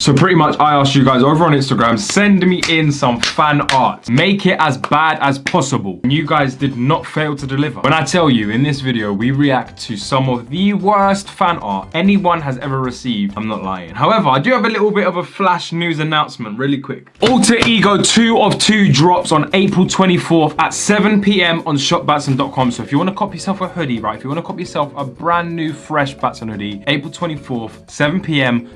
So pretty much I asked you guys over on Instagram, send me in some fan art. Make it as bad as possible. And you guys did not fail to deliver. When I tell you in this video, we react to some of the worst fan art anyone has ever received, I'm not lying. However, I do have a little bit of a flash news announcement really quick. Alter Ego 2 of 2 drops on April 24th at 7 p.m. on shopbatson.com. So if you want to cop yourself a hoodie, right? If you want to cop yourself a brand new fresh Batson hoodie, April 24th, 7 p.m.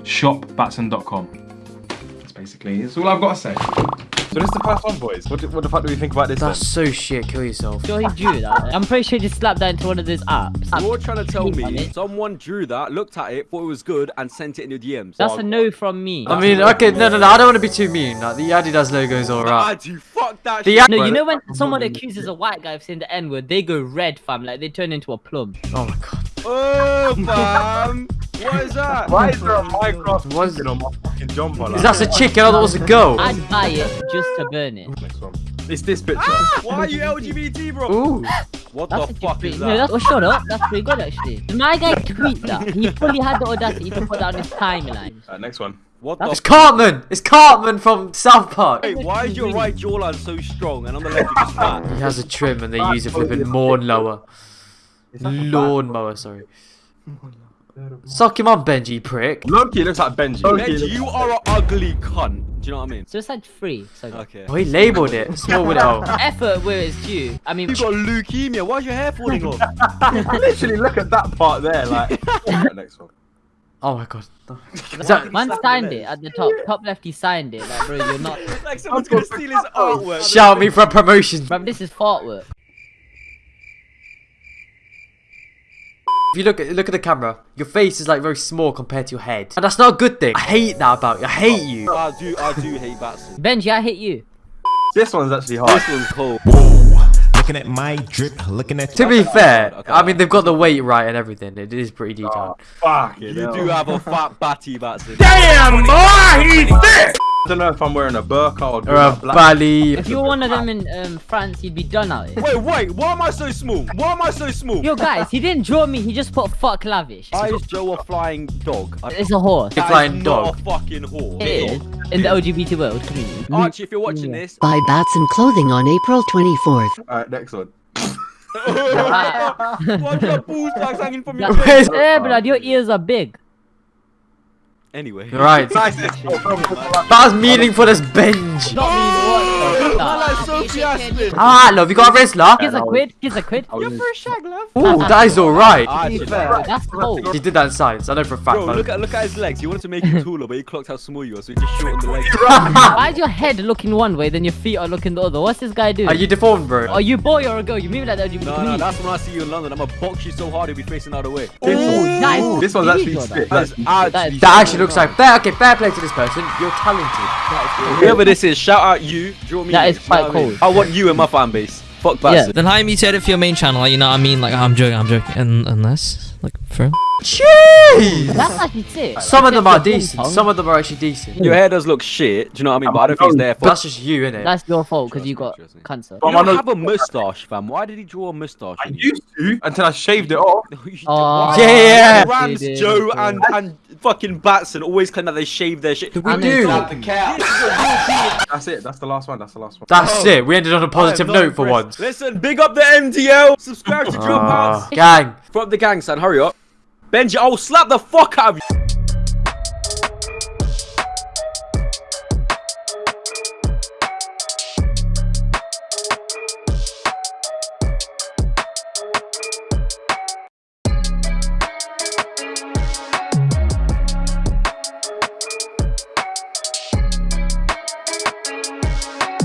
shopbatson.com. That's basically, that's all I've got to say. So this is the first one, boys. What, do- what the fuck do we think about this That's so shit. Kill yourself. Sure he drew that. I'm pretty sure he just slapped that into one of those apps. You're trying to tell me it. someone drew that, looked at it, thought it was good, and sent it in your DMs. That's a no from me. I mean, okay, no, no, no. I don't want to be too mean. Like the Adidas logo is I alright. do. Fuck that The shit. No, you know when someone accuses a white guy of saying the N word, they go red, fam. Like they turn into a plum. Oh my god. Oh, fam. what is that? Why is there a Minecraft What is- chicken on my fucking jumper? Like Is that a chicken? I thought it was a girl. I'd buy it just to burn it. Next one. It's this picture. Why are you LGBT, bro? Ooh. What That's the fuck pretty, is no, that? that's, oh, shut up. That's pretty good actually. Did my guy tweet that? He fully had the audacity to put that on his timeline. Uh, next one. What That's- It's Cartman. It's Cartman from South Park. Wait, why is your right jawline so strong and on the left you're just fat? He has a trim and they use it for the lawn mower. Lawn mower, sorry. Suck him on, Benji, prick. Loki looks like Benji. Benji, you are an ugly cunt. Do you know what I mean? So it's like free. So Okay. Oh, he labelled it. Small with oh. effort where it's due. I mean, You got leukemia. Why is your hair falling off? Literally, look at that part there. Like, next one. Oh my god. Is that man signed it at the top. Top left, he signed it. Like, bro, you're not. like someone's gonna steal his artwork. shout me for a promotion? Bro, this is fart work. If you look at look at the camera, your face is like very small compared to your head, and that's not a good thing. I hate that about you. I hate you. I do, I do hate Batson. Benji, I hate you. This one's actually hard. This one's cold. Looking at my drip, looking at To be fair, okay. I mean they've got the weight right and everything. It is pretty oh, detailed. Fuck You it. do have a fat batty, Batson. Damn, boy, he's thick. I don't know if I'm wearing a burqa or, Or a black. bally. If you were one of them in um, France, you'd be done out here. Wait, wait, why am I so small? Why am I so small? Yo, guys, he didn't draw me. He just put fuck lavish. Why is Joe a flying dog? It's a horse. A flying not dog. a fucking whore. It is in the LGBT world community. Archie, if you're watching this, Buy Batson clothing on April 24th. Alright, next one. why do you have balls tags hanging from your Where's- face? Eh, blood, your ears are big. Anyway. Right. Nice. That was meaningful as bench. Not me. What? Like Sophie Aspin. Ah, love, you got a wrestler? Here's a quid. Here's a quid. You're for a shag, love. Ooh, that is alright. That's cold. He did that in science. I know for a fact. Bro, look at look at his legs. He wanted to make him taller, but he clocked how small you are, so he just shortened the legs. Why is your head looking one way, then your feet are looking the other? What's this guy doing? Are you deformed, bro? Are you boy or a girl? You move like that. You No, no, that's when I see you in London. I'm gonna box you so hard you'll be facing out of the other way. This, Ooh, nice. this one's actually draw that. sick. That is That's- actually That actually looks like fair. Okay, fair play to this person. You're talented. Whoever this is, shout out you. Draw me. That in, is you know quite what I mean? cool. I want you in my fan base. Fuck Batson. Then how mutate it for your main channel? Like, you know what I mean? Like, I'm joking, I'm joking. And unless, like, for real? Jeez! That's actually sick. Some of them are decent. Some of them are actually decent. Your hair does look shit. Do you know what I mean? But I don't think it's their fault. that's just you, innit? That's your fault because you got trust me. cancer. But You I don't have a mustache, fam. Why did he draw a mustache? I used to until I shaved it off. Oh, Yeah. yeah. Rams, They did, Joe, and and fucking Batson always claim that they shave their shit. We I mean, do. that- That's it. That's the last one. That's the last one. That's oh. it. We ended on a positive I am not note for once. Listen, big up the MTL. Subscribe to Drill ah. Pants. gang. From the gang, son. Hurry up. Benji, I will slap the fuck out of you.